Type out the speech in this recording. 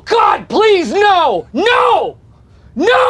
God, please, no! No! No!